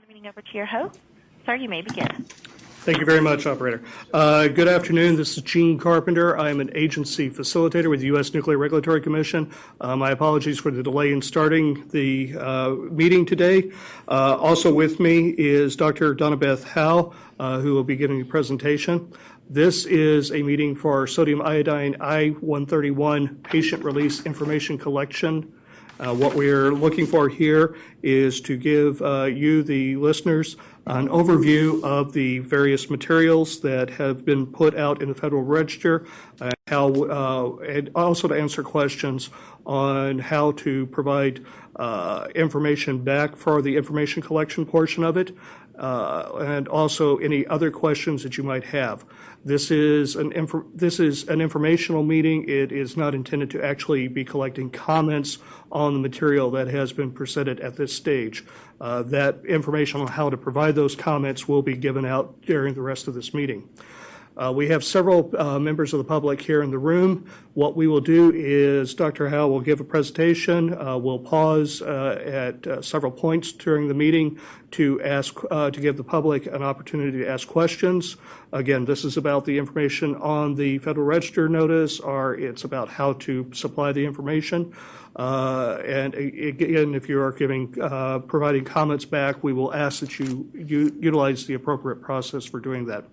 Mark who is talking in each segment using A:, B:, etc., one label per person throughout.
A: turn the meeting over to your host. Sir, you may begin.
B: Thank you very much, operator. Uh, Good afternoon. This is Gene Carpenter. I am an agency facilitator with the U.S. Nuclear Regulatory Commission. Uh, My apologies for the delay in starting the uh, meeting today. Uh, Also with me is Dr. Donna Beth Howe, uh, who will be giving a presentation. This is a meeting for sodium iodine I-131 patient release information collection uh, What we're looking for here is to give uh, you, the listeners, an overview of the various materials that have been put out in the Federal Register, and how, uh, and also to answer questions on how to provide uh, information back for the information collection portion of it, uh, and also any other questions that you might have. This is an this is an informational meeting. It is not intended to actually be collecting comments on the material that has been presented at this stage. Uh, That information on how to provide those comments will be given out during the rest of this meeting. Uh, We have several uh, members of the public here in the room. What we will do is Dr. Howe will give a presentation. Uh, We'll pause uh, at uh, several points during the meeting to ask, uh, to give the public an opportunity to ask questions. Again, this is about the information on the Federal Register notice, or it's about how to supply the information. Uh, And again, if you are giving, uh, providing comments back, we will ask that you utilize the appropriate process for doing that.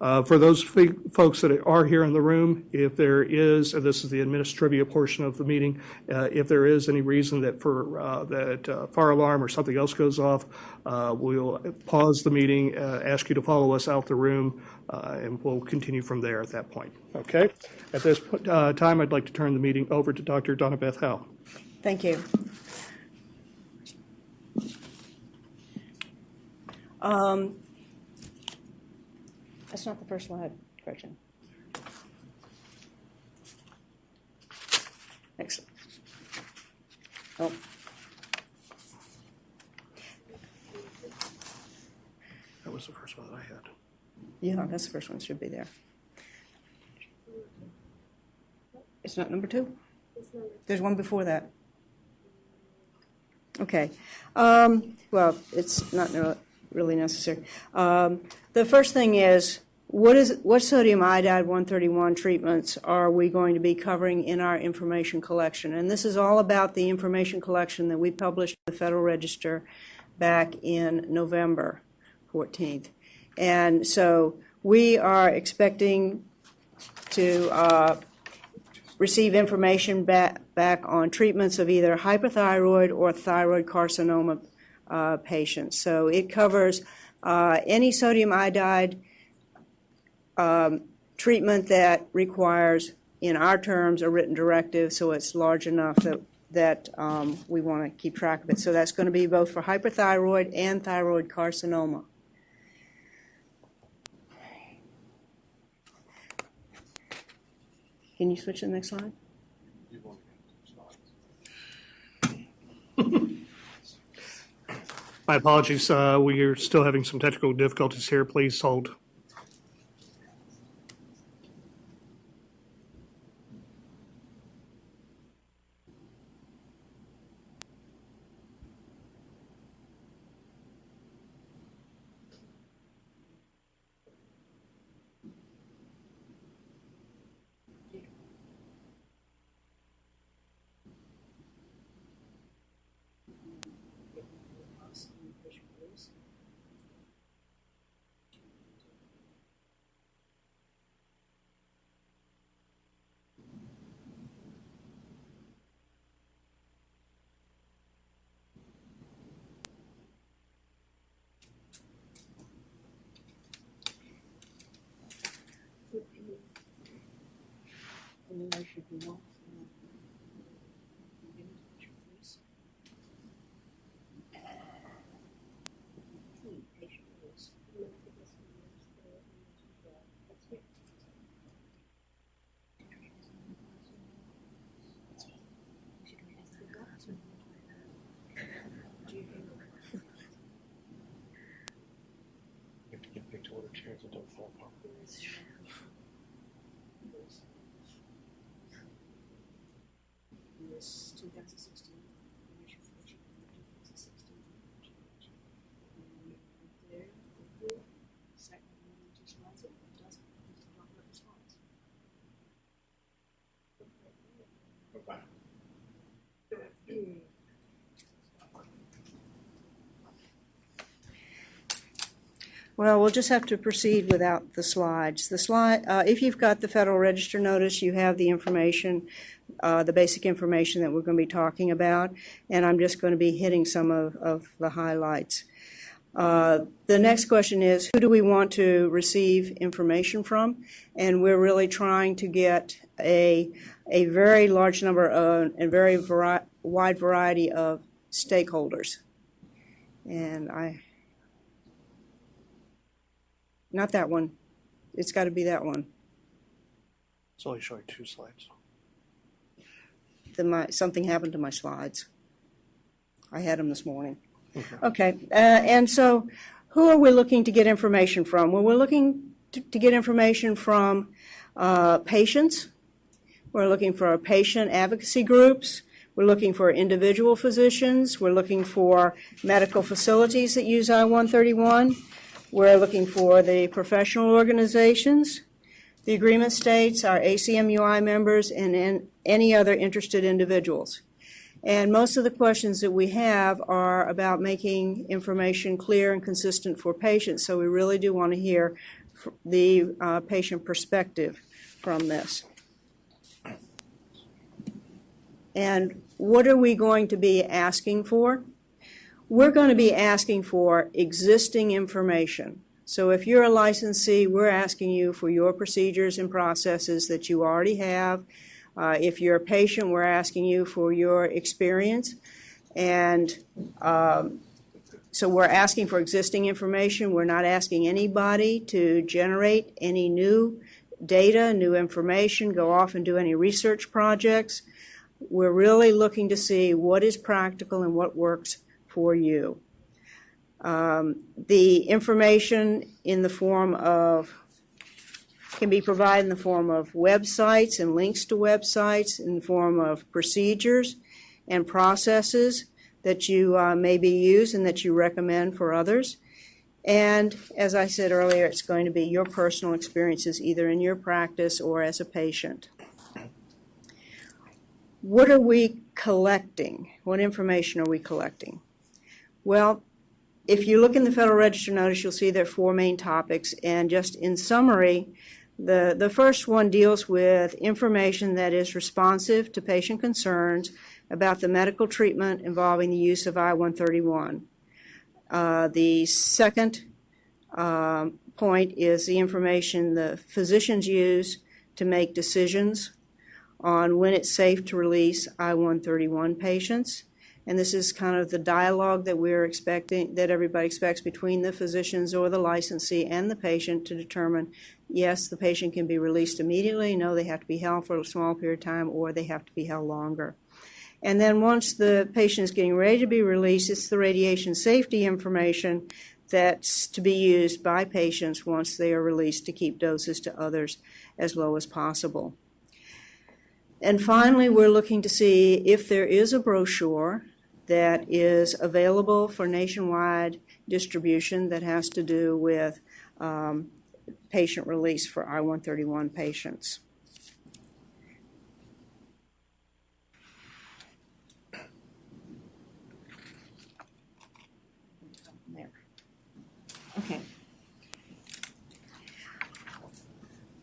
B: Uh, For those folks that are here in the room, if there is, and this is the administrative portion of the meeting, uh, if there is any reason that for, uh, that uh, fire alarm or something else goes off, uh, we'll pause the meeting, uh, ask you to follow us out the room, and we'll continue from there at that point. Okay? At this time, I'd like to turn the meeting over to Dr. Donna Beth Howe.
C: Thank you. Um, That's not the first slide, correction. Next. Oh.
B: That was the first one that I had.
C: Yeah, that's the first one, should be there. It's not number two? There's one before that. Okay. Um, Well, it's not no- really necessary. Um, The first thing is, what is, what sodium iodide 131 treatments are we going to be covering in our information collection? And this is all about the information collection that we published in the Federal Register back in November 14th. And so we are expecting to uh, receive information back, back on treatments of either hyperthyroid or thyroid carcinoma uh, patients. So it covers uh, any sodium iodide um, treatment that requires, in our terms, a written directive, so it's large enough that, that um, we want to keep track of it. So that's going to be both for hyperthyroid and thyroid carcinoma. Can you switch to the next slide?
B: My apologies, uh, we are still having some technical difficulties here. Please hold.
D: This 2016
C: Well, we'll just have to proceed without the slides. The slide, uh, if you've got the Federal Register notice, you have the information, uh, the basic information that we're going to be talking about, and I'm just going to be hitting some of, of the highlights. Uh, the next question is, who do we want to receive information from? And we're really trying to get a, a very large number of, and very vari- wide variety of stakeholders. And I, not that one. It's got to be that one.
B: It's only showing two slides.
C: The, my, something happened to my slides. I had them this morning. Okay, uh, and so who are we looking to get information from? Well, we're looking to, to get information from uh, patients. We're looking for our patient advocacy groups. We're looking for individual physicians. We're looking for medical facilities that use I-131. We're looking for the professional organizations. The agreement states our ACMUI members and, any other interested individuals. And most of the questions that we have are about making information clear and consistent for patients. So we really do want to hear the uh, patient perspective from this. And what are we going to be asking for? We're going to be asking for existing information. So if you're a licensee, we're asking you for your procedures and processes that you already have. Uh, if you're a patient, we're asking you for your experience. And um, so we're asking for existing information. We're not asking anybody to generate any new data, new information, go off and do any research projects. We're really looking to see what is practical and what works for you. Um, the information in the form of can be provided in the form of websites and links to websites, in the form of procedures and processes that you uh, maybe use and that you recommend for others. And as I said earlier, it's going to be your personal experiences either in your practice or as a patient. What are we collecting? What information are we collecting? Well, if you look in the Federal Register notice, you'll see there are four main topics. And just in summary, the, the first one deals with information that is responsive to patient concerns about the medical treatment involving the use of I-131. Uh, the second um, point is the information the physicians use to make decisions on when it's safe to release I-131 patients. And this is kind of the dialogue that we're expecting, that everybody expects between the physicians or the licensee and the patient to determine, yes, the patient can be released immediately, no, they have to be held for a small period of time, or they have to be held longer. And then once the patient is getting ready to be released, it's the radiation safety information that's to be used by patients once they are released to keep doses to others as low as possible. And finally, we're looking to see if there is a brochure that is available for nationwide distribution that has to do with um, patient release for I-131 patients. There. Okay.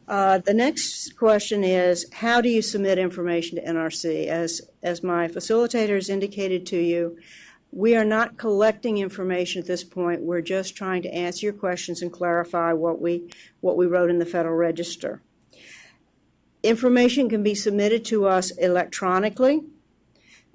C: Uh, The next question is, how do you submit information to NRC? As, as my facilitators indicated to you, we are not collecting information at this point. We're just trying to answer your questions and clarify what we, what we wrote in the Federal Register. Information can be submitted to us electronically.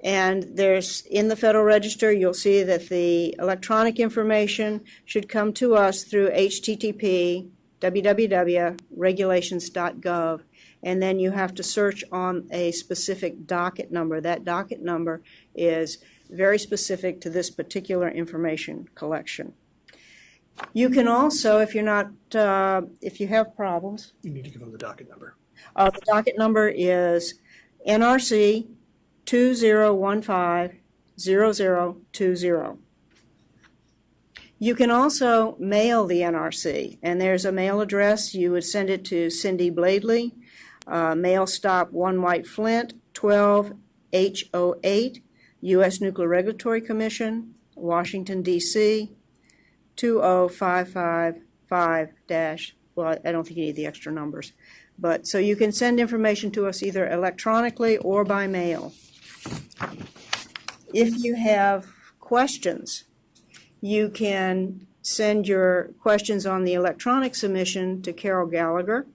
C: And there's, in the Federal Register, you'll see that the electronic information should come to us through HTTP www.regulations.gov, and then you have to search on a specific docket number. That docket number is very specific to this particular information collection. You can also, if you're not, uh, if you have problems,
B: You need to give them the docket number.
C: uh, the docket number is NRC 2015-0020. You can also mail the NRC, and there's a mail address. You would send it to Cindy Bladey, uh, Mail Stop 1 White Flint, 12H08, U.S. Nuclear Regulatory Commission, Washington, D.C., 20555 dash, well, I don't think you need the extra numbers. But, so you can send information to us either electronically or by mail. If you have questions, you can send your questions on the electronic submission to Carol Gallagher.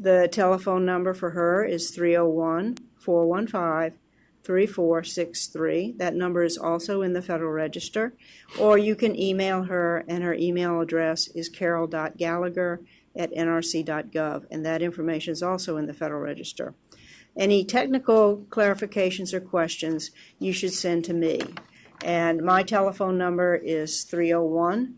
C: The telephone number for her is 301 415 3463. That number is also in the Federal Register. Or you can email her, and her email address is carol.gallagher at nrc.gov, and that information is also in the Federal Register. Any technical clarifications or questions you should send to me. And my telephone number is 301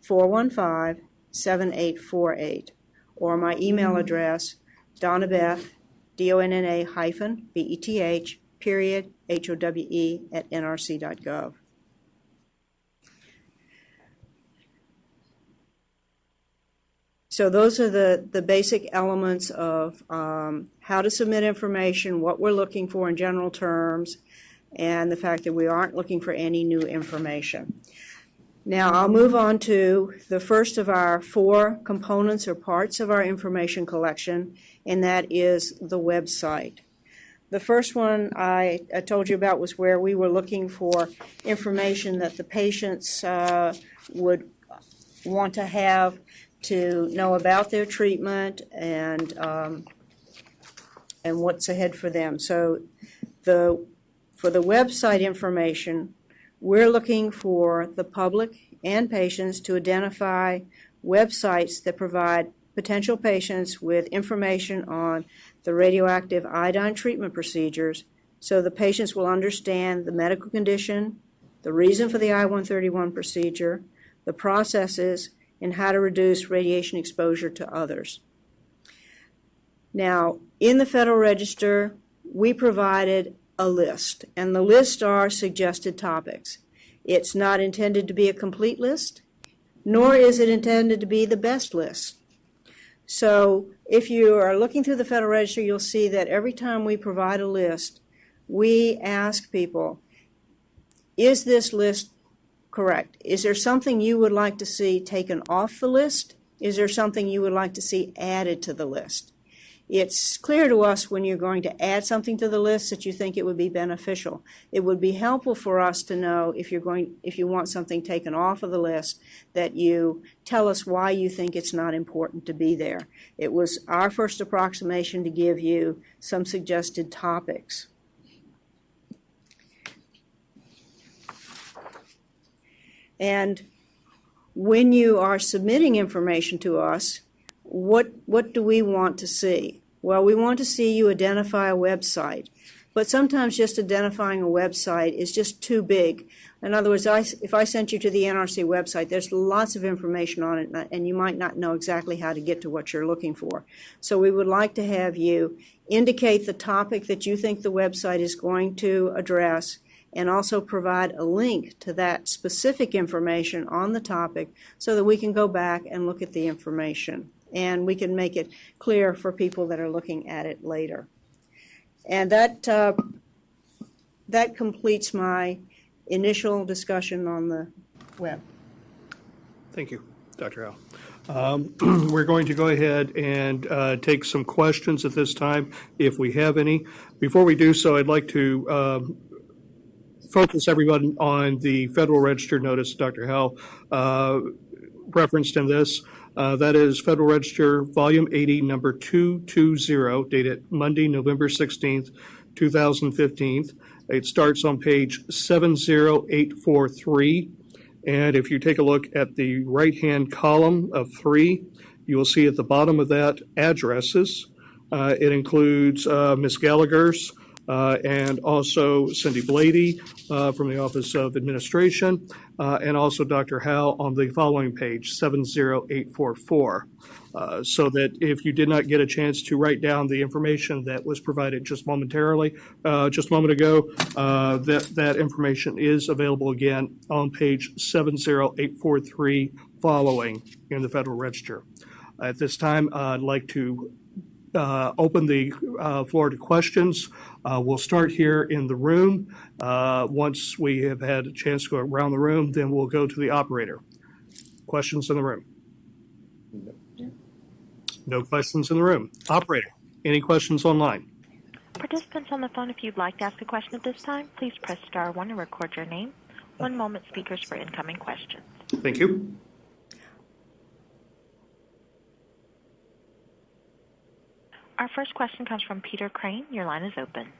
C: 415 7848. Or my email address, donnabeth, D O N N A hyphen, B E T H, period, H O W E, at nrc.gov. So those are the, the basic elements of um, how to submit information, what we're looking for in general terms, and the fact that we aren't looking for any new information. Now I'll move on to the first of our four components or parts of our information collection, and that is the website. The first one I, I told you about was where we were looking for information that the patients uh, would want to have to know about their treatment and um, and what's ahead for them. So the for the website information, we're looking for the public and patients to identify websites that provide potential patients with information on the radioactive iodine treatment procedures so the patients will understand the medical condition, the reason for the I-131 procedure, the processes, and how to reduce radiation exposure to others. Now, in the Federal Register, we provided a list, and the list are suggested topics. It's not intended to be a complete list, nor is it intended to be the best list. So if you are looking through the Federal Register, you'll see that every time we provide a list, we ask people, is this list correct? Is there something you would like to see taken off the list? Is there something you would like to see added to the list? It's clear to us when you're going to add something to the list that you think it would be beneficial. It would be helpful for us to know if you're going if you want something taken off of the list that you tell us why you think it's not important to be there. It was our first approximation to give you some suggested topics. And when you are submitting information to us, what, what do we want to see? Well, we want to see you identify a website. But sometimes just identifying a website is just too big. In other words, I, if I sent you to the NRC website, there's lots of information on it, and you might not know exactly how to get to what you're looking for. So we would like to have you indicate the topic that you think the website is going to address, and also provide a link to that specific information on the topic so that we can go back and look at the information and we can make it clear for people that are looking at it later. And that, uh, that completes my initial discussion on the web.
B: Thank you, Dr. Howe. Um, We're going to go ahead and uh, take some questions at this time, if we have any. Before we do so, I'd like to um, focus everyone on the Federal Register notice Dr. Howe uh, referenced in this. Uh, That is Federal Register, Volume 80, Number 220, dated Monday, November 16th, 2015. It starts on page 70843. And if you take a look at the right-hand column of three, you will see at the bottom of that addresses. Uh, It includes uh, Ms. Gallagher's uh, and also Cindy Bladey uh, from the Office of Administration, uh, and also Dr. Howe on the following page, 70844. Uh, So that if you did not get a chance to write down the information that was provided just momentarily, uh, just a moment ago, uh, that, that information is available again on page 70843 following in the Federal Register. At this time, I'd like to uh, open the uh, floor to questions. Uh, We'll start here in the room. Uh, Once we have had a chance to go around the room, then we'll go to the operator. Questions in the room? No questions in the room. Operator, any questions online?
A: Participants on the phone, if you'd like to ask a question at this time, please press star one and record your name. One moment, speakers, for incoming questions.
B: Thank you.
A: Our first question comes from Peter Crane. Your line is open.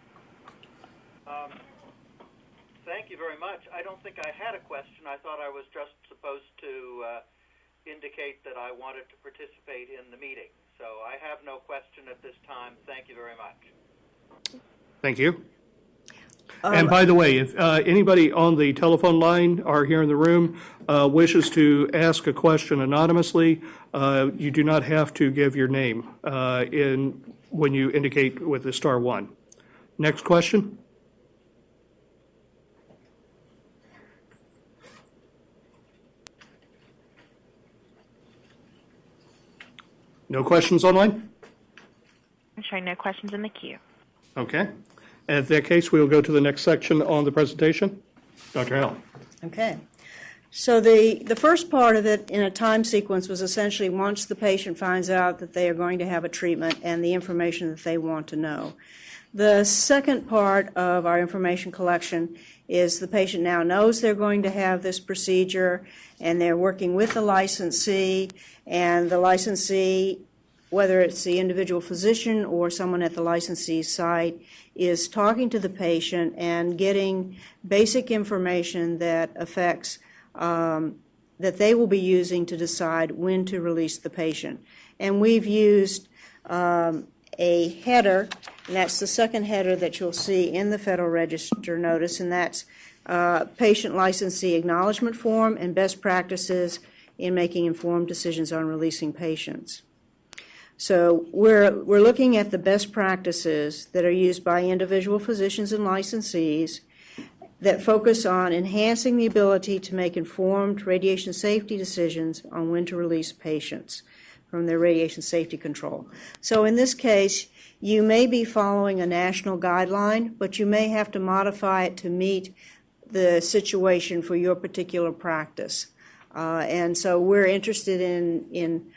D: Thank you very much. I don't think I had a question. I thought I was just supposed to uh, indicate that I wanted to participate in the meeting. So I have no question at this time. Thank you very much.
B: Thank you. And by the way, if uh, anybody on the telephone line or here in the room uh, wishes to ask a question anonymously, uh, you do not have to give your name uh, in, when you indicate with the star one. Next question? No questions online?
A: I'm showing no questions in the queue.
B: Okay. In that case, we will go to the next section on the presentation. Dr. Allen.
C: Okay. So the, the first part of it in a time sequence was essentially once the patient finds out that they are going to have a treatment and the information that they want to know. The second part of our information collection is the patient now knows they're going to have this procedure and they're working with the licensee and the licensee whether it's the individual physician or someone at the licensee site, is talking to the patient and getting basic information that affects, um, that they will be using to decide when to release the patient. And we've used um, a header, and that's the second header that you'll see in the Federal Register notice, and that's uh, patient licensee acknowledgement form and best practices in making informed decisions on releasing patients. So we're, we're looking at the best practices that are used by individual physicians and licensees that focus on enhancing the ability to make informed radiation safety decisions on when to release patients from their radiation safety control. So in this case, you may be following a national guideline, but you may have to modify it to meet the situation for your particular practice. Uh, and so we're interested in, in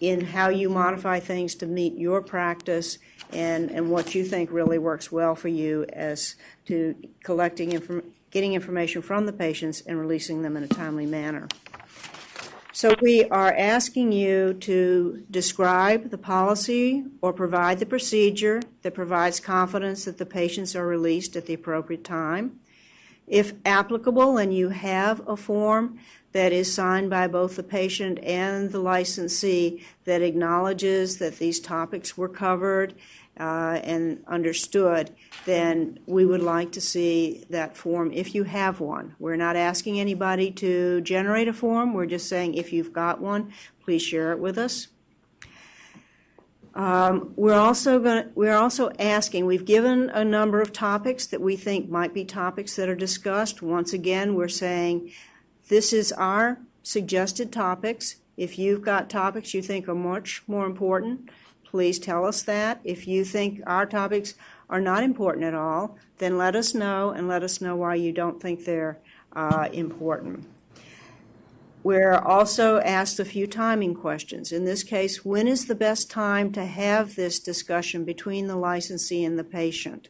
C: in how you modify things to meet your practice and, and what you think really works well for you as to collecting inform, getting information from the patients and releasing them in a timely manner. So we are asking you to describe the policy or provide the procedure that provides confidence that the patients are released at the appropriate time. If applicable and you have a form that is signed by both the patient and the licensee that acknowledges that these topics were covered uh, and understood, then we would like to see that form if you have one. We're not asking anybody to generate a form, we're just saying if you've got one, please share it with us. Um, we're also going we're also asking, we've given a number of topics that we think might be topics that are discussed. Once again, we're saying this is our suggested topics. If you've got topics you think are much more important, please tell us that. If you think our topics are not important at all, then let us know and let us know why you don't think they're uh, important. We're also asked a few timing questions. In this case, when is the best time to have this discussion between the licensee and the patient?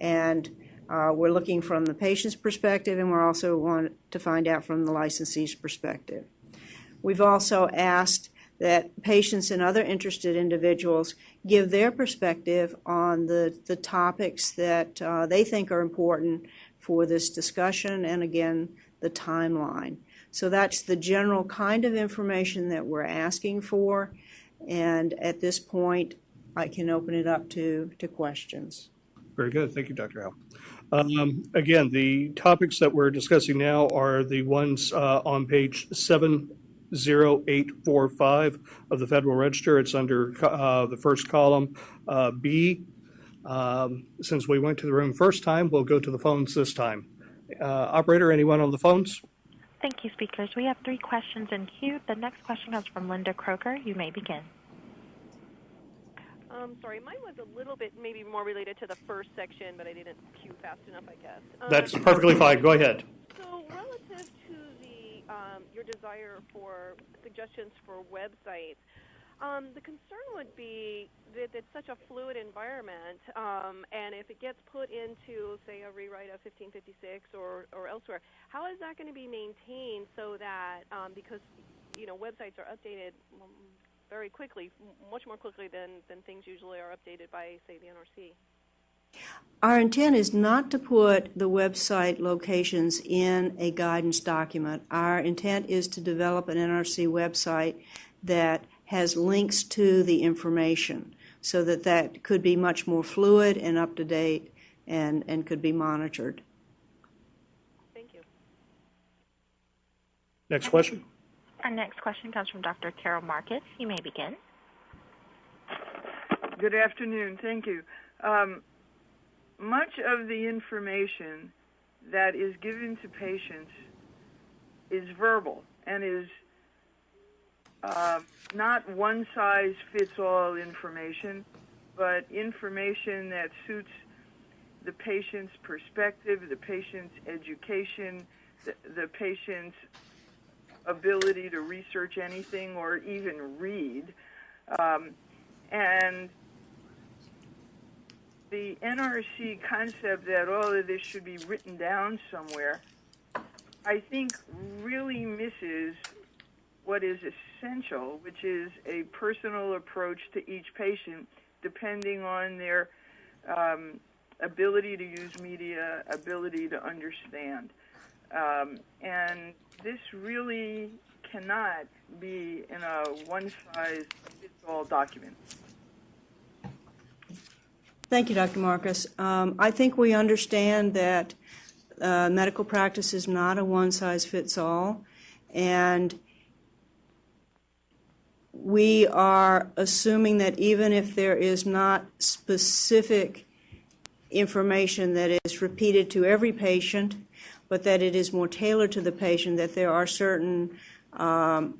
C: And uh, we're looking from the patient's perspective, and we're also want to find out from the licensee's perspective. We've also asked that patients and other interested individuals give their perspective on the, the topics that uh, they think are important for this discussion, and again, the timeline. So that's the general kind of information that we're asking for, and at this point, I can open it up to, to questions.
B: Very good. Thank you, Dr. Howe. Um, Again, the topics that we're discussing now are the ones uh, on page 70845 of the Federal Register. It's under uh, the first column, uh, B. Um, Since we went to the room first time, we'll go to the phones this time. Uh, Operator, anyone on the phones?
A: Thank you, speakers. We have three questions in queue. The next question comes from Linda Croker. You may begin.
E: Um, sorry, mine was a little bit maybe more related to the first section, but I didn't cue fast enough, I guess. Um,
B: That's perfectly fine. Go ahead.
E: So relative to the um, your desire for suggestions for websites, um, the concern would be that it's such a fluid environment, um, and if it gets put into, say, a rewrite of 1556 or, or elsewhere, how is that going to be maintained so that um, because you know websites are updated very quickly, much more quickly than, than things usually are updated by, say, the NRC.
C: Our intent is not to put the website locations in a guidance document. Our intent is to develop an NRC website that has links to the information so that that could be much more fluid and up to date and, and could be monitored.
E: Thank you.
B: Next question.
A: Our next question comes from Dr. Carol Marcus. You may begin.
F: Good afternoon. Thank you. Um, much of the information that is given to patients is verbal and is uh, not one size fits all information, but information that suits the patient's perspective, the patient's education, the, the patient's ability to research anything or even read. Um, and the NRC concept that all of this should be written down somewhere, I think really misses what is essential, which is a personal approach to each patient, depending on their um, ability to use media, ability to understand. Um, and this really cannot be in a one size fits all document.
C: Thank you, Dr. Marcus. Um, I think we understand that uh, medical practice is not a one size fits all, and we are assuming that even if there is not specific information that is repeated to every patient, but that it is more tailored to the patient, that there are certain um,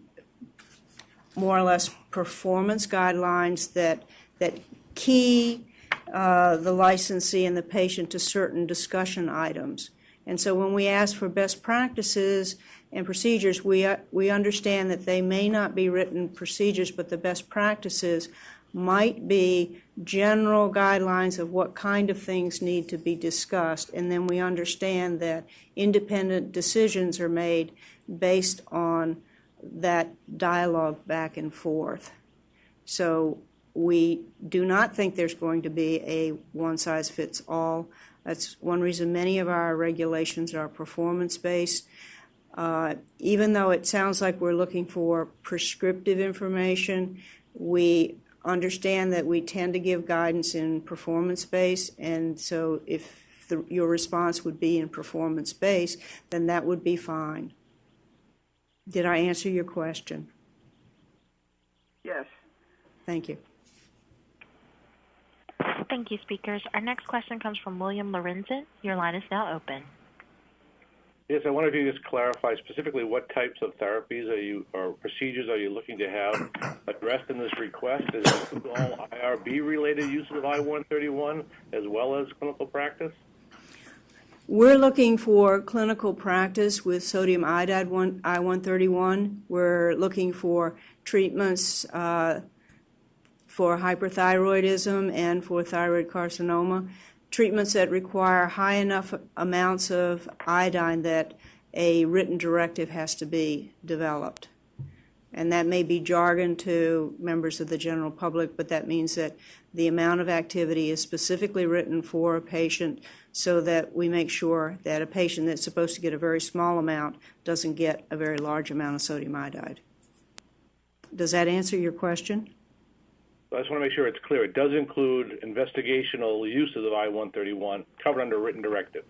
C: more or less performance guidelines that that key uh, the licensee and the patient to certain discussion items. And so when we ask for best practices and procedures, we, uh, we understand that they may not be written procedures, but the best practices might be general guidelines of what kind of things need to be discussed. And then we understand that independent decisions are made based on that dialogue back and forth. So we do not think there's going to be a one size fits all. That's one reason many of our regulations are performance based. Uh, even though it sounds like we're looking for prescriptive information, we understand that we tend to give guidance in performance based, and so if the, your response would be in performance based, then that would be fine. Did I answer your question?
F: Yes.
C: Thank you.
A: Thank you, speakers. Our next question comes from William Lorenzen. Your line is now open.
G: Yes, I wonder if you just clarify specifically what types of therapies are you or procedures are you looking to have addressed in this request? Is it all IRB related uses of I-131 as well as clinical practice?
C: We're looking for clinical practice with sodium iodide one, I-131. We're looking for treatments uh, for hyperthyroidism and for thyroid carcinoma, treatments that require high enough amounts of iodine that a written directive has to be developed. And that may be jargon to members of the general public, but that means that the amount of activity is specifically written for a patient so that we make sure that a patient that's supposed to get a very small amount doesn't get a very large amount of sodium iodide. Does that answer your question?
G: I just want to make sure it's clear. It does include investigational uses of I-131 covered under a written directive.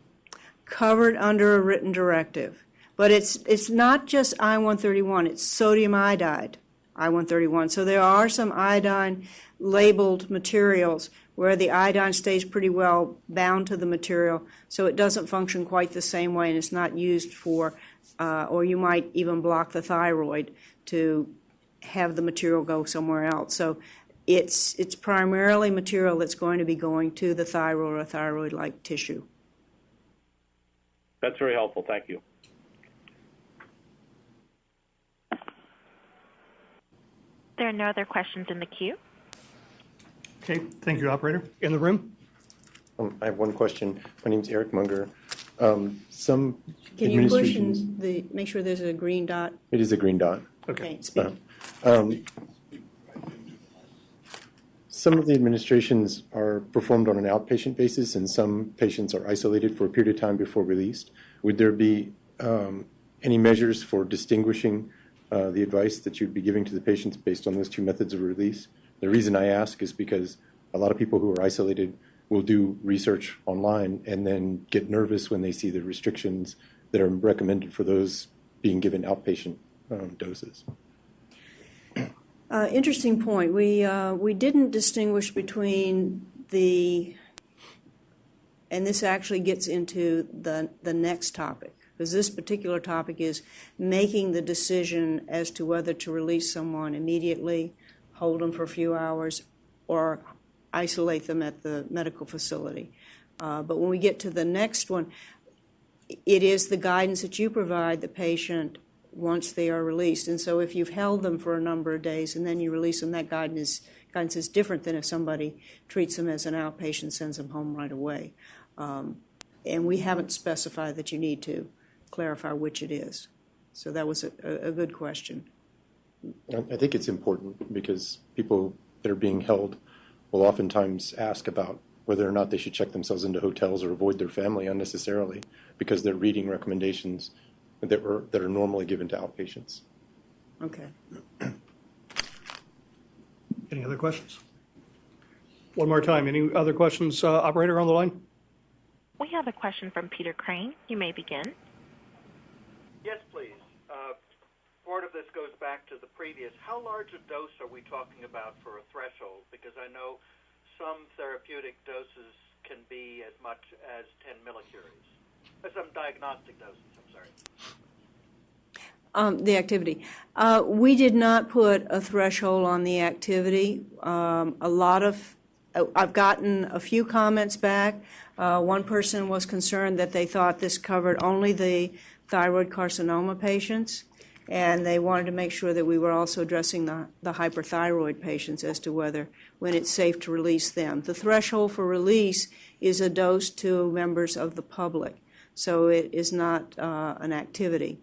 C: Covered under a written directive. But it's, it's not just I-131, it's sodium iodide, I-131. So there are some iodine labeled materials where the iodine stays pretty well bound to the material, so it doesn't function quite the same way and it's not used for, uh, or you might even block the thyroid to have the material go somewhere else. So it's, it's primarily material that's going to be going to the thyroid or thyroid-like tissue.
G: That's very helpful. Thank you.
A: There are no other questions in the queue.
B: Okay, thank you, operator. In the room?
H: Um, I have one question. My name is Eric Munger. Um, Some
C: Can you push
H: administrations,
C: and the, make sure there's a green dot?
H: it is a green dot.
C: Okay, speak.
H: Um, Some of the administrations are performed on an outpatient basis, and some patients are isolated for a period of time before released. Would there be um, any measures for distinguishing uh, the advice that you'd be giving to the patients based on those two methods of release? The reason I ask is because a lot of people who are isolated will do research online and then get nervous when they see the restrictions that are recommended for those being given outpatient um, doses.
C: Uh, Interesting point. We, uh, we didn't distinguish between the, and this actually gets into the, the next topic, because this particular topic is making the decision as to whether to release someone immediately, hold them for a few hours, or isolate them at the medical facility. Uh, But when we get to the next one, it is the guidance that you provide the patient once they are released. And so if you've held them for a number of days and then you release them, that guidance guidance is different than if somebody treats them as an outpatient, sends them home right away. Um, And we haven't specified that you need to clarify which it is. So that was a, a good question.
H: I think it's important because people that are being held will oftentimes ask about whether or not they should check themselves into hotels or avoid their family unnecessarily because they're reading recommendations that were that are normally given to outpatients.
C: Okay.
B: Any other questions? One more time, any other questions, uh, operator on the line?
A: We have a question from Peter Crane. You may begin.
D: Yes, please. Uh, part of this goes back to the previous. How large a dose are we talking about for a threshold? Because I know some therapeutic doses can be as much as 10 millicuries. Uh, some diagnostic doses, I'm
C: Um, The activity. Uh, We did not put a threshold on the activity. Um, A lot of, uh, I've gotten a few comments back. Uh, One person was concerned that they thought this covered only the thyroid carcinoma patients, and they wanted to make sure that we were also addressing the the hyperthyroid patients as to whether, when it's safe to release them. The threshold for release is a dose to members of the public, so it is not uh, an activity.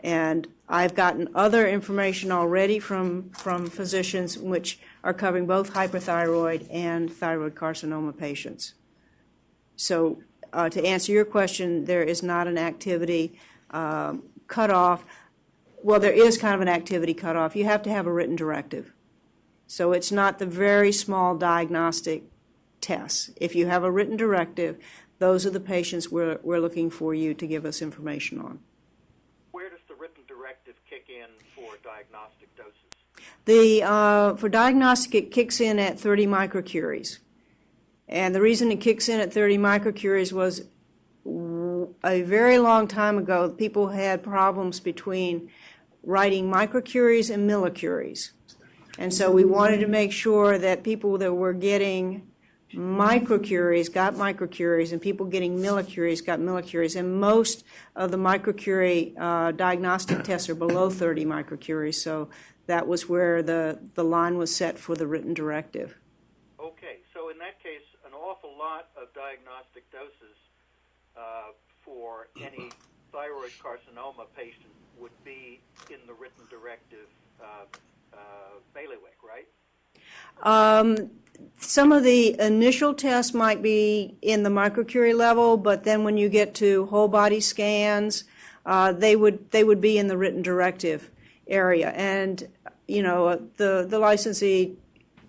C: And I've gotten other information already from, from physicians which are covering both hyperthyroid and thyroid carcinoma patients. So uh, to answer your question, there is not an activity um, cutoff. Well, there is kind of an activity cutoff. You have to have a written directive. So it's not the very small diagnostic tests. If you have a written directive, those are the patients we're, we're looking for you to give us information on.
D: Where does the written directive kick in for diagnostic doses?
C: The, uh, for diagnostic, it kicks in at 30 microcuries. And the reason it kicks in at 30 microcuries was a very long time ago, people had problems between writing microcuries and millicuries. And so we wanted to make sure that people that were getting microcuries got microcuries, and people getting millicuries got millicuries. And most of the microcurie uh, diagnostic tests are below 30 microcuries, so that was where the, the line was set for the written directive.
D: Okay, so in that case, an awful lot of diagnostic doses uh, for any thyroid carcinoma patient would be in the written directive uh, uh, bailiwick, right?
C: Um, some of the initial tests might be in the microcurie level, but then when you get to whole body scans, uh, they would they would be in the written directive area. And you know, the the licensee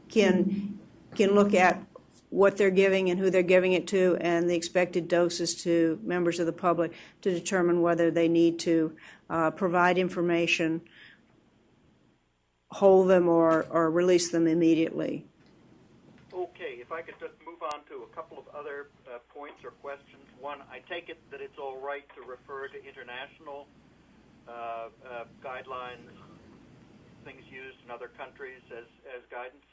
C: can can look at what they're giving and who they're giving it to, and the expected doses to members of the public to determine whether they need to uh, provide information, hold them, or or release them immediately.
D: Okay, if I could just move on to a couple of other uh, points or questions. One, I take it that it's all right to refer to international uh, uh, guidelines, things used in other countries as, as guidance?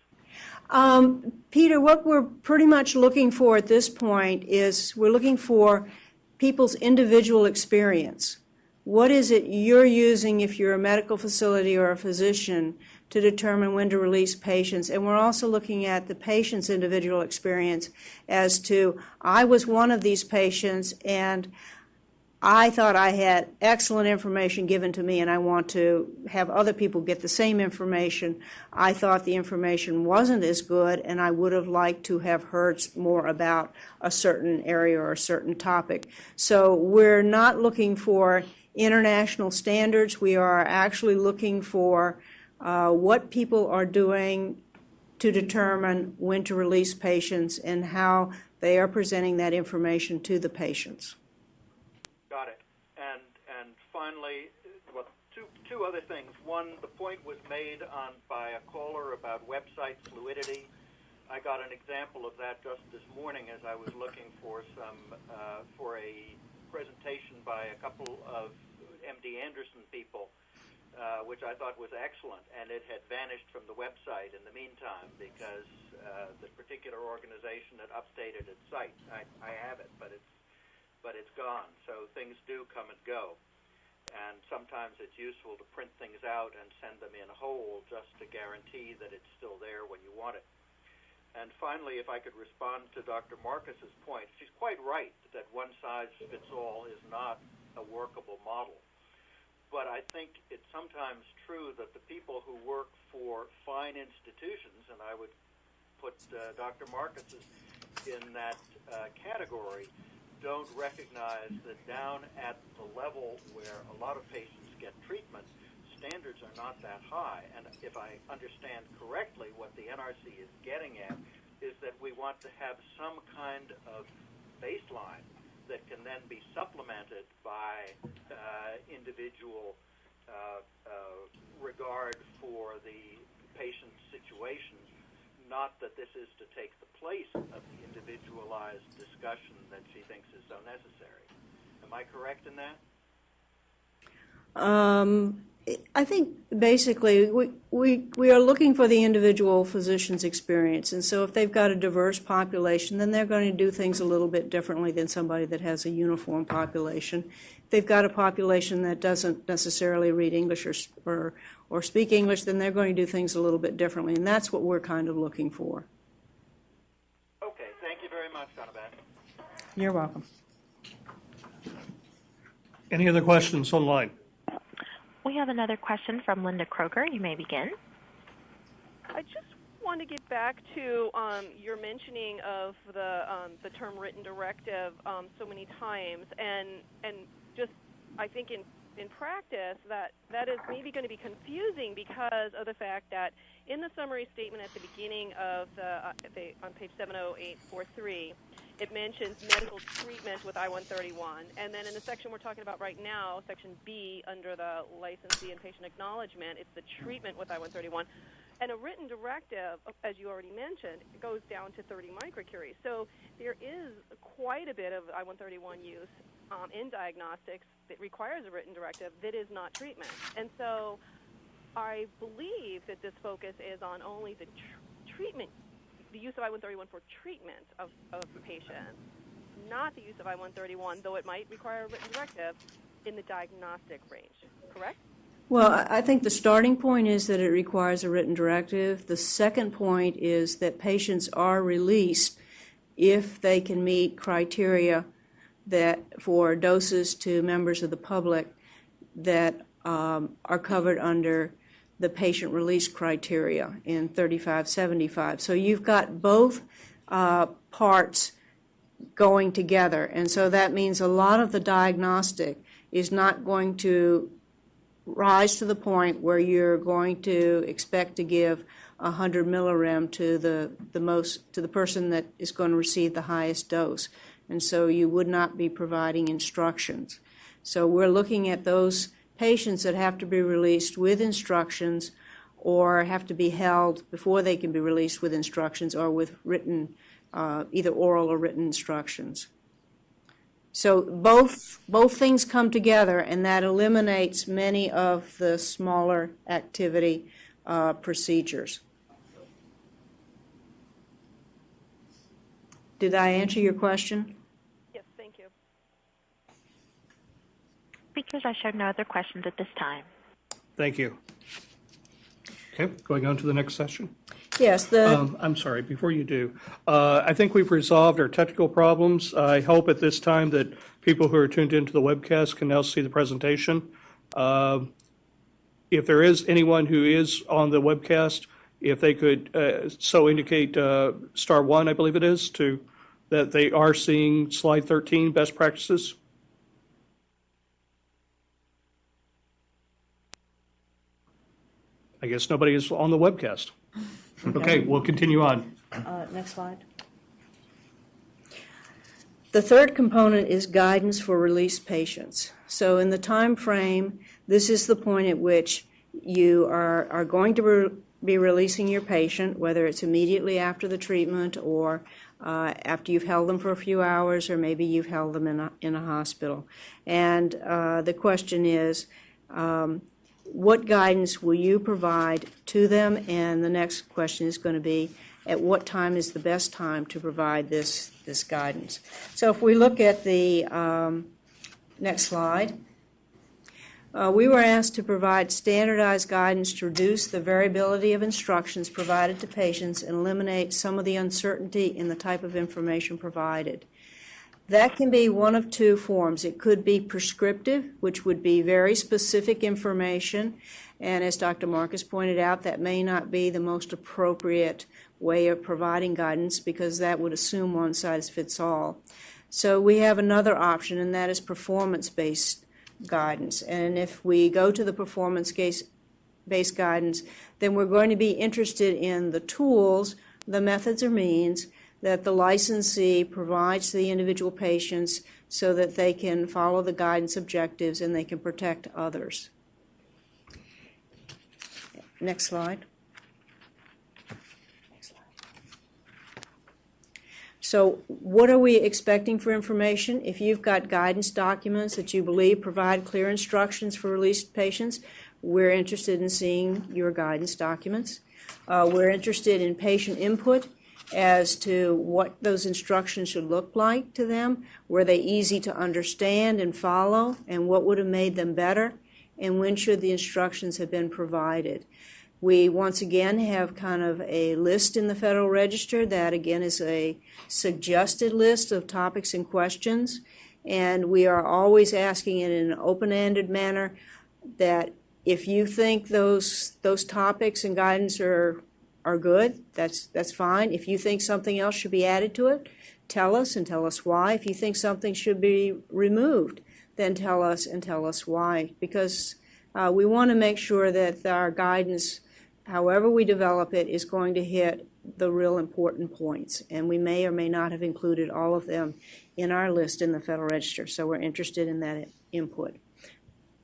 C: Um, Peter, what we're pretty much looking for at this point is we're looking for people's individual experience. What is it you're using if you're a medical facility or a physician to determine when to release patients? And we're also looking at the patient's individual experience as to, I was one of these patients and I thought I had excellent information given to me and I want to have other people get the same information. I thought the information wasn't as good and I would have liked to have heard more about a certain area or a certain topic. So we're not looking for international standards. We are actually looking for uh, what people are doing to determine when to release patients and how they are presenting that information to the patients.
D: Got it. And and finally, well, two two other things. One, the point was made on by a caller about website fluidity. I got an example of that just this morning as I was looking for some uh, for a presentation by a couple of MD Anderson people, uh, which I thought was excellent, and it had vanished from the website in the meantime because uh, the particular organization had updated its site. I, I have it, but it's but it's gone. So things do come and go. And sometimes it's useful to print things out and send them in whole just to guarantee that it's still there when you want it. And finally, if I could respond to Dr. Marcus's point, she's quite right that one size fits all is not a workable model. But I think it's sometimes true that the people who work for fine institutions, and I would put uh, Dr. Marcus's in that uh, category, don't recognize that down at the level where a lot of patients get treatment, standards are not that high. And if I understand correctly, what the NRC is getting at is that we want to have some kind of baseline that can then be supplemented by uh, individual uh, uh, regard for the patient's situation not that this is to take the place of the individualized discussion that she thinks is so necessary. Am I correct in that?
C: Um, I think basically we, we, we are looking for the individual physician's experience. And so if they've got a diverse population, then they're going to do things a little bit differently than somebody that has a uniform population. If they've got a population that doesn't necessarily read English or, or, or speak English, then they're going to do things a little bit differently. And that's what we're kind of looking for.
D: Okay, thank you very much, Donna Beth.
C: You're welcome.
B: Any other questions online?
A: We have another question from Linda Kroger. You may begin.
E: I just want to get back to um, your mentioning of the um, the term written directive um, so many times, and and just I think in in practice that that is maybe going to be confusing because of the fact that in the summary statement at the beginning of the, uh, the on page 70843 it mentions medical treatment with I-131 and then in the section we're talking about right now section B under the licensee and patient acknowledgement it's the treatment with I-131 and a written directive, as you already mentioned, goes down to 30 microcuries. So there is quite a bit of I-131 use um, in diagnostics that requires a written directive that is not treatment. And so I believe that this focus is on only the tr- treatment, the use of I-131 for treatment of, of patients, not the use of I-131, though it might require a written directive in the diagnostic range. Correct?
C: Well, I think the starting point is that it requires a written directive. The second point is that patients are released if they can meet criteria that for doses to members of the public that um, are covered under the patient release criteria in 3575. So you've got both uh, parts going together, and so that means a lot of the diagnostic is not going to rise to the point where you're going to expect to give 100 millirem to the, the most to the person that is going to receive the highest dose. And so you would not be providing instructions. So we're looking at those patients that have to be released with instructions or have to be held before they can be released with instructions or with written, uh, either oral or written instructions. So both, both things come together, and that eliminates many of the smaller activity uh, procedures. Did I answer your question?
A: Speakers, I show no other questions at this time.
B: Thank you. Okay, going on to the next session.
C: Yes, the,
B: Um, I'm sorry, before you do, uh, I think we've resolved our technical problems. I hope at this time that people who are tuned into the webcast can now see the presentation. Um, If there is anyone who is on the webcast, if they could uh, so indicate uh, star one, I believe it is, to, that they are seeing slide 13, best practices. I guess nobody is on the webcast. Okay, we'll continue on.
C: uh, next slide. The third component is guidance for release patients. So in the time frame, this is the point at which you are, are going to re- be releasing your patient, whether it's immediately after the treatment or uh, after you've held them for a few hours, or maybe you've held them in a, in a hospital. And uh, the question is, um, what guidance will you provide to them? And the next question is going to be, at what time is the best time to provide this, this guidance? So if we look at the um, next slide, uh, we were asked to provide standardized guidance to reduce the variability of instructions provided to patients and eliminate some of the uncertainty in the type of information provided. That can be one of two forms. It could be prescriptive, which would be very specific information, and as Dr. Marcus pointed out, that may not be the most appropriate way of providing guidance because that would assume one size fits all. So we have another option, and that is performance-based guidance. And if we go to the performance-based guidance, then we're going to be interested in the tools, the methods or means that the licensee provides to the individual patients so that they can follow the guidance objectives and they can protect others. Next slide. So what are we expecting for information? If you've got guidance documents that you believe provide clear instructions for released patients, we're interested in seeing your guidance documents. Uh, we're interested in patient input as to what those instructions should look like to them. Were they easy to understand and follow? And what would have made them better? And when should the instructions have been provided? We once again have kind of a list in the Federal Register that again is a suggested list of topics and questions. And we are always asking it in an open-ended manner that if you think those, those topics and guidance are are good, that's, that's fine. If you think something else should be added to it, tell us and tell us why. If you think something should be removed, then tell us and tell us why. Because uh, we want to make sure that our guidance, however we develop it, is going to hit the real important points. And we may or may not have included all of them in our list in the Federal Register. So we're interested in that input.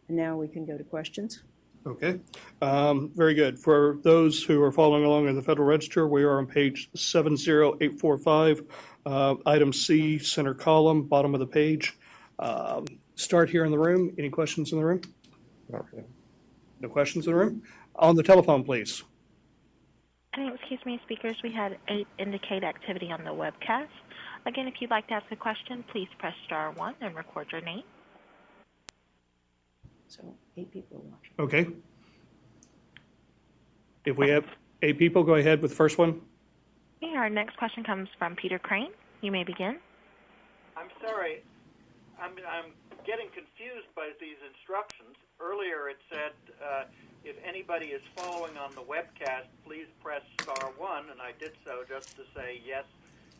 C: And now we can go to questions.
B: Okay, um, very good. For those who are following along in the Federal Register, we are on page 70845, uh, item C, center column, bottom of the page. Um, Start here in the room. Any questions in the room? No questions in the room? On the telephone, please.
A: And excuse me, speakers, we had eight indicate activity on the webcast. Again, if you'd like to ask a question, please press star one and record your name.
C: So eight people are watching.
B: Okay. If we have eight people, go ahead with the first one.
A: Okay, our next question comes from Peter Crane. You may begin.
D: I'm sorry. I'm, I'm getting confused by these instructions. Earlier it said uh, if anybody is following on the webcast, please press star one, and I did so just to say yes,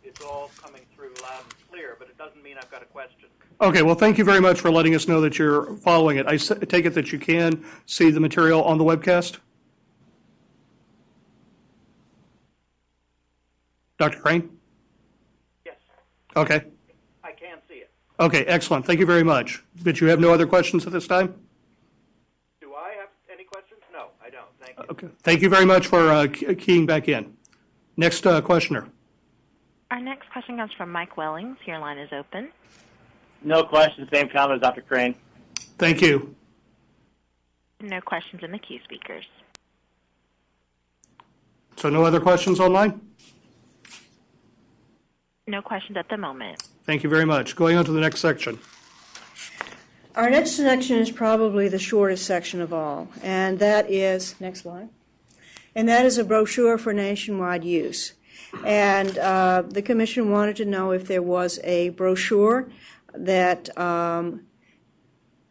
D: it's all coming through loud and clear, but it doesn't mean I've got a question.
B: Okay, well, thank you very much for letting us know that you're following it. I s- take it that you can see the material on the webcast? Dr. Crane?
D: Yes,
B: Okay.
D: I can see it.
B: Okay, excellent. Thank you very much. But you have no other questions at this time?
D: Do I have any questions? No, I don't. Thank you.
B: Okay. Thank you very much for uh, keying back in. Next uh, questioner.
A: Our next question comes from Mike Wellings. Your line is open.
I: No questions. Same comment as Dr. Crane.
B: Thank you.
A: No questions in the queue, speakers.
B: So no other questions online?
A: No questions at the moment.
B: Thank you very much. Going on to the next section.
C: Our next section is probably the shortest section of all, and that is, next slide, and that is a brochure for nationwide use. And uh, the commission wanted to know if there was a brochure that um,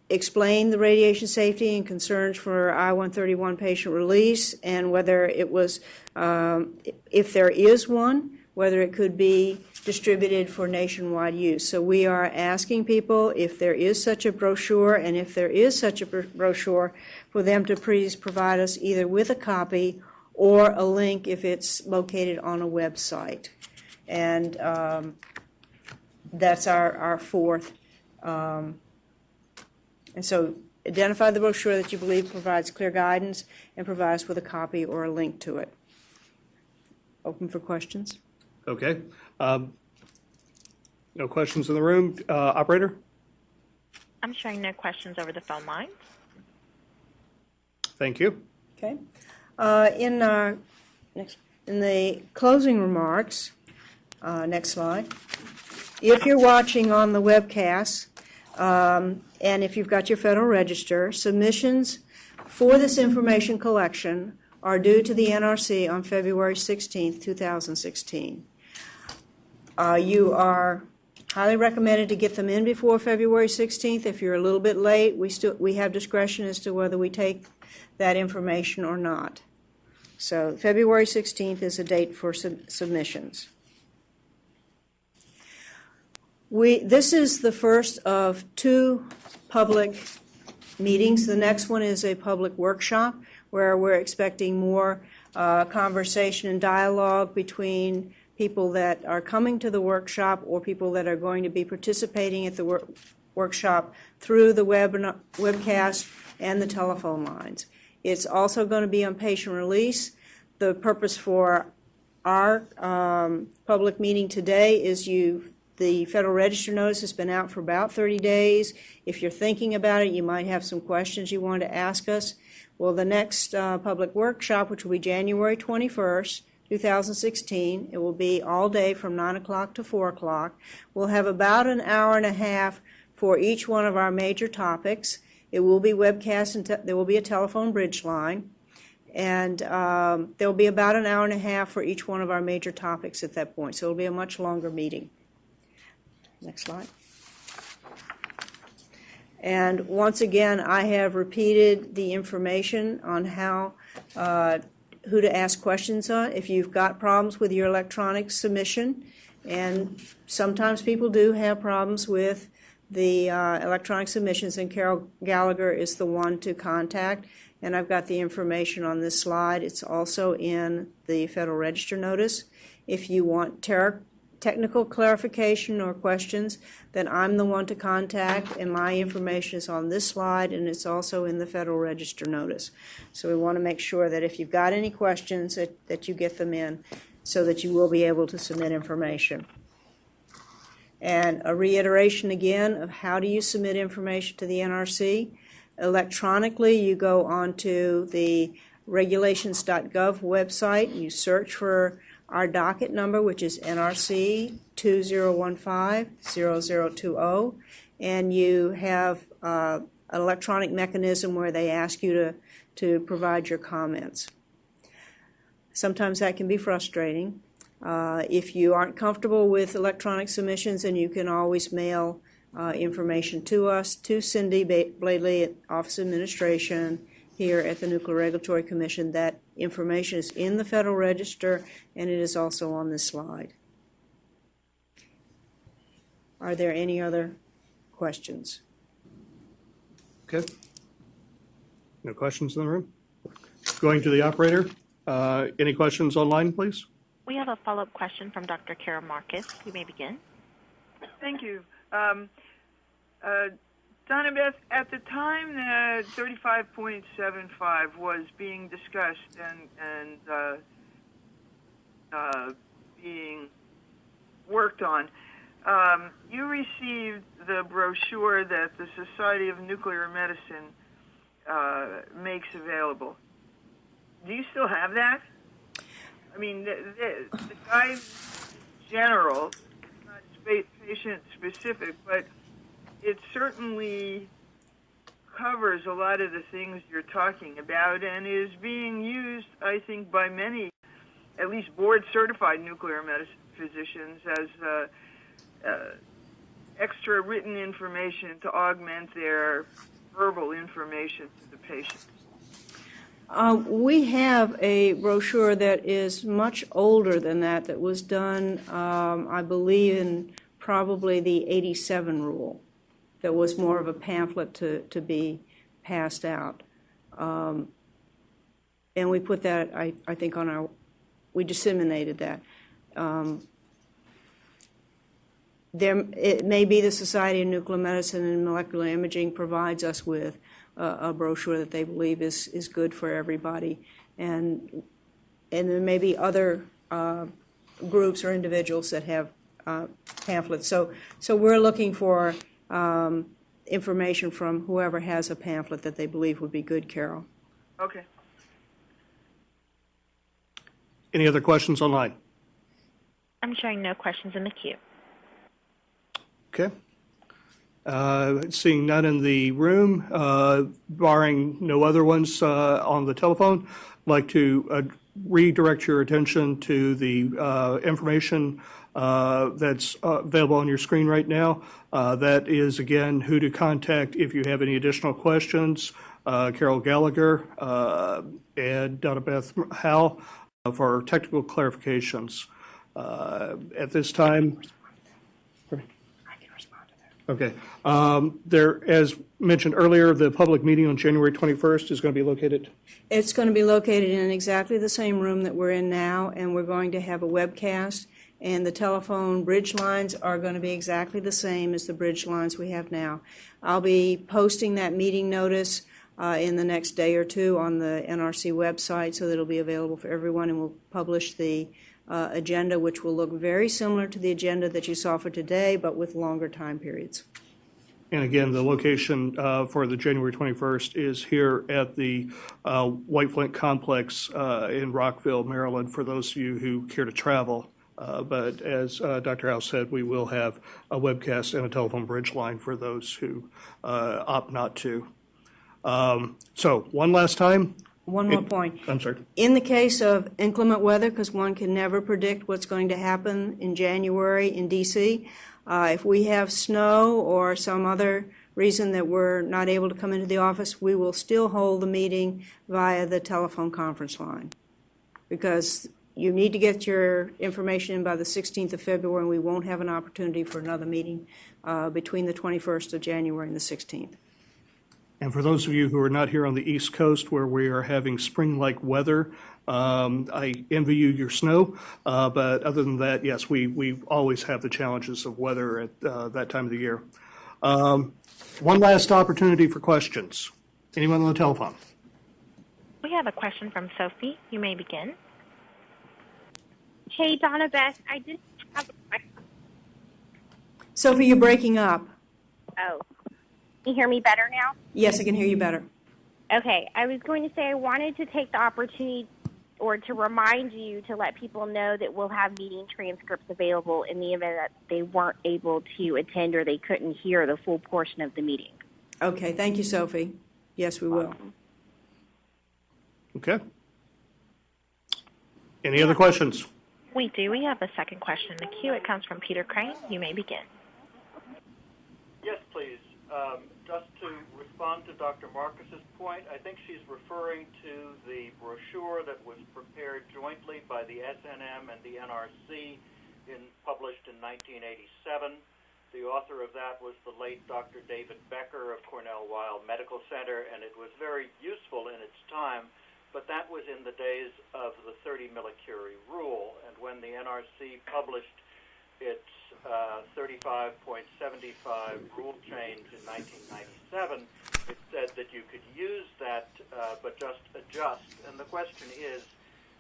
C: explained the radiation safety and concerns for I-131 patient release, and whether it was, um, if there is one, whether it could be distributed for nationwide use. So we are asking people if there is such a brochure, and if there is such a bro- brochure, for them to please provide us either with a copy or a link if it's located on a website. And um, that's our, our fourth. Um, and so identify the brochure that you believe provides clear guidance and provide us with a copy or a link to it. Open for questions.
B: Okay. Um, No questions in the room. Uh, Operator?
A: I'm showing no questions over the phone line.
B: Thank you.
C: Okay. Uh, In, uh, next, in the closing remarks, uh, next slide, if you're watching on the webcast, um, and if you've got your Federal Register, submissions for this information collection are due to the NRC on February 16th, 2016. Uh, You are highly recommended to get them in before February 16th. If you're a little bit late, we still, we have discretion as to whether we take that information or not. So February 16th is a date for sub- submissions. We, this is the first of two public meetings. The next one is a public workshop where we're expecting more uh, conversation and dialogue between people that are coming to the workshop or people that are going to be participating at the wor- workshop through the web webcast and the telephone lines. It's also going to be on patient release. The purpose for our um, public meeting today is you, the Federal Register notice has been out for about 30 days. If you're thinking about it, you might have some questions you want to ask us. Well, the next uh, public workshop, which will be January 21st, 2016, it will be all day from 9 o'clock to 4 o'clock. We'll have about an hour and a half for each one of our major topics. It will be webcast and there will be a telephone bridge line. And um, there will be about an hour and a half for each one of our major topics at that point. So it'll be a much longer meeting. Next slide. And once again, I have repeated the information on how, uh, who to ask questions on. If you've got problems with your electronic submission, and sometimes people do have problems with the uh, electronic submissions, and Carol Gallagher is the one to contact. And I've got the information on this slide. It's also in the Federal Register notice. If you want technical clarification or questions, then I'm the one to contact, and my information is on this slide, and it's also in the Federal Register notice. So we want to make sure that if you've got any questions, that, that you get them in so that you will be able to submit information. And a reiteration again of how do you submit information to the NRC? Electronically, you go onto the regulations.gov website, you search for our docket number, which is NRC 2015-0020, and you have uh, an electronic mechanism where they ask you to, to provide your comments. Sometimes that can be frustrating. Uh, If you aren't comfortable with electronic submissions, then you can always mail uh, information to us, to Cindy Bladey at Office of Administration here at the Nuclear Regulatory Commission. That information is in the Federal Register, and it is also on this slide. Are there any other questions?
B: Okay. No questions in the room? Going to the operator. Uh, Any questions online, please?
A: We have a follow-up question from Dr. Carol Marcus. You may begin.
F: Thank you. Um, uh, Donna Beth, at the time that 35.75 was being discussed and, and uh, uh, being worked on, um, you received the brochure that the Society of Nuclear Medicine uh, makes available. Do you still have that? I mean, the, the, the guide general spa- patient specific, but it certainly covers a lot of the things you're talking about and is being used, I think, by many, at least board certified nuclear medicine physicians as uh, uh, extra written information to augment their verbal information to the patient.
C: Uh, We have a brochure that is much older than that, that was done, um, I believe, in probably the 87 rule, that was more of a pamphlet to, to be passed out. Um, And we put that, I, I think, on our, we disseminated that. Um, There, it may be the Society of Nuclear Medicine and Molecular Imaging provides us with a, a brochure that they believe is, is good for everybody. And, and there may be other uh, groups or individuals that have uh, pamphlets. So, so we're looking for um, information from whoever has a pamphlet that they believe would be good, Carol.
F: Okay.
B: Any other questions online?
A: I'm showing no questions in the queue.
B: Okay. Uh, Seeing none in the room, uh, barring no other ones uh, on the telephone, I'd like to uh, redirect your attention to the uh, information uh, that's available on your screen right now. That is, again, who to contact if you have any additional questions. Carol Gallagher and Donna Beth Howe for technical clarifications. At this time, Okay. Um, There, as mentioned earlier, the public meeting on January 21st is going to be located,
C: It's going to be located in exactly the same room that we're in now, and we're going to have a webcast, and the telephone bridge lines are going to be exactly the same as the bridge lines we have now. I'll be posting that meeting notice uh, in the next day or two on the NRC website, so that it'll be available for everyone, and we'll publish the uh, agenda, which will look very similar to the agenda that you saw for today, but with longer time periods.
B: and again, the location uh, for the January 21st is here at the uh, White Flint Complex uh, in Rockville, Maryland, for those of you who care to travel. Uh, But as uh, Dr. House said, we will have a webcast and a telephone bridge line for those who uh, opt not to. Um, So, one last time,
C: One more point.
B: I'm sorry.
C: In the case of inclement weather, because one can never predict what's going to happen in January in DC, uh, if we have snow or some other reason that we're not able to come into the office, we will still hold the meeting via the telephone conference line. Because you need to get your information in by the 16th of February, and we won't have an opportunity for another meeting uh, between the 21st of January and the 16th.
B: And for those of you who are not here on the East Coast where we are having spring-like weather, um, I envy you your snow. Uh, but other than that, yes, we, we always have the challenges of weather at uh, that time of the year. Um, one last opportunity for questions. Anyone on the telephone?
A: We have a question from Sophie. You may begin.
J: Hey, Donna Beth, I just have a question.
C: Sophie, you're breaking up.
J: Oh, can you hear me better now?
C: Yes, I can hear you better.
J: Okay, I was going to say I wanted to take the opportunity or to remind you to let people know that we'll have meeting transcripts available in the event that they weren't able to attend or they couldn't hear the full portion of the meeting.
C: Okay, thank you, Sophie. Yes, we will.
B: Okay. Any other questions?
A: We do. We have a second question in the queue. It comes from Peter Crane. You may begin.
D: Yes, please. Um, just to respond to Dr. Marcus's point, I think she's referring to the brochure that was prepared jointly by the SNM and the NRC, in, published in 1987. The author of that was the late Dr. David Becker of Cornell Weill Medical Center, and it was very useful in its time. But that was in the days of the 30 millicurie rule, and when the NRC published its uh, 35.75 rule change in 1997, it said that you could use that, uh, but just adjust. And the question is,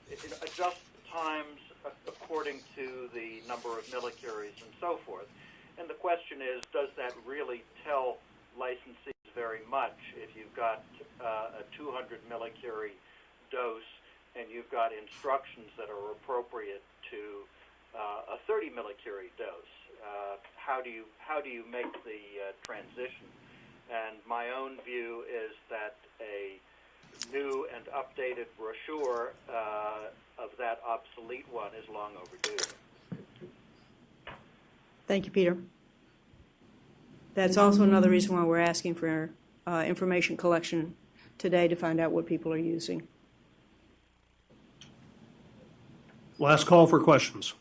D: it, it adjust times according to the number of millicuries and so forth. And the question is, does that really tell licensees very much if you've got uh, a 200 millicurie dose and you've got instructions that are appropriate to uh, a 30 millicurie dose. Uh, how do you how do you make the uh, transition? And my own view is that a new and updated brochure uh, of that obsolete one is long overdue.
C: Thank you, Peter. That's also another reason why we're asking for uh, information collection today to find out what people are using.
B: Last call for questions.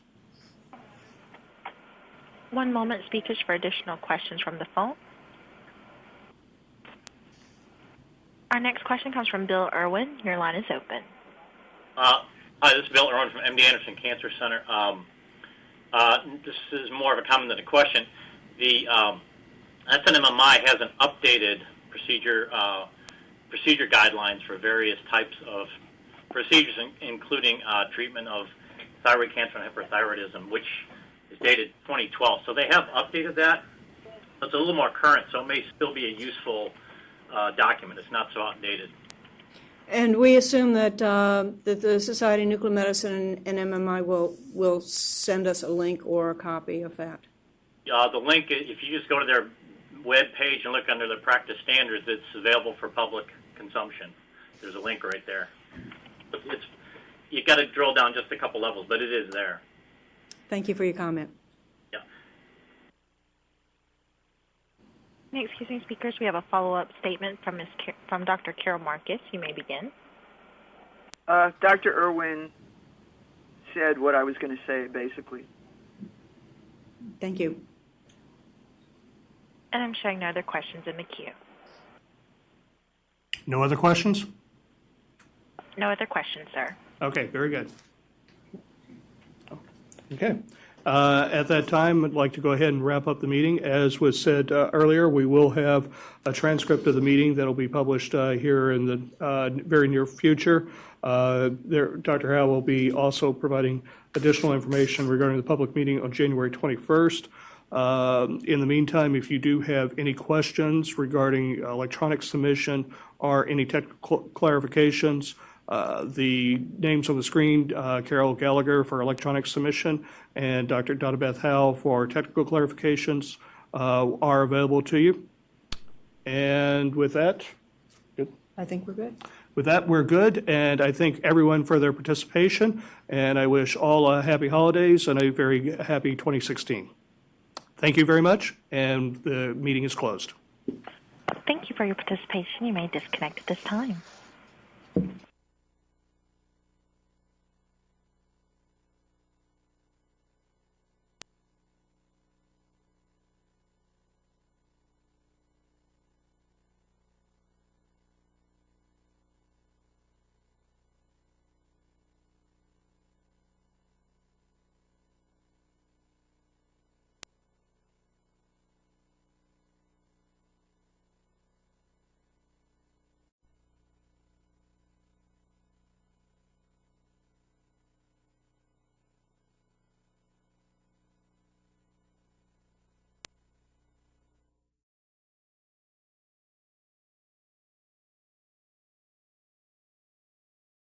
A: One moment, speakers, for additional questions from the phone. Our next question comes from Bill Irwin. Your line is open.
K: Uh, hi, this is Bill Irwin from MD Anderson Cancer Center. Um, uh, this is more of a comment than a question. The um, SNMMI has an updated procedure uh, procedure guidelines for various types of procedures, in, including uh, treatment of thyroid cancer and hyperthyroidism, which is dated 2012. So they have updated that. It's a little more current, so it may still be a useful uh, document. It's not so outdated.
C: And we assume that, uh, that the Society of Nuclear Medicine and MMI will, will send us a link or a copy of that.
K: Uh, the link, if you just go to their web page and look under the practice standards, it's available for public consumption. There's a link right there. It's you got to drill down just a couple levels, but it is there.
C: Thank you for your comment.
K: Yeah.
A: Excuse me, speakers. We have a follow-up statement from Ms. Car- from Dr. Carol Marcus. You may begin.
F: Uh, Dr. Irwin said what I was going to say, basically.
C: Thank you.
A: And I'm showing no other questions in the queue.
B: No other questions?
A: No other questions, sir.
B: Okay, very good. Okay. Uh, At that time, I'd like to go ahead and wrap up the meeting. As was said uh, earlier, we will have a transcript of the meeting that'll be published uh, here in the uh, very near future. Uh, There, Dr. Howe will be also providing additional information regarding the public meeting on January 21st. Um, In the meantime, if you do have any questions regarding electronic submission or any technical clarifications, uh, The names on the screen, uh, Carol Gallagher for electronic submission and Dr. Donna Beth Howe for technical clarifications uh, are available to you. And with that,
C: I think we're good.
B: with that, we're good, and I thank everyone for their participation, and I wish all a happy holidays and a very happy 2016. Thank you very much, and the meeting is closed.
A: Thank you for your participation. You may disconnect at this time.